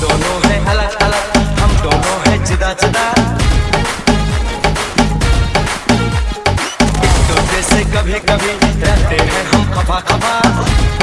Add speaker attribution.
Speaker 1: दोनों हैं अलग अलग हम दोनों हैं जिदा, जुदा। दूसरे से कभी कभी रहते हैं हम खफा खफा।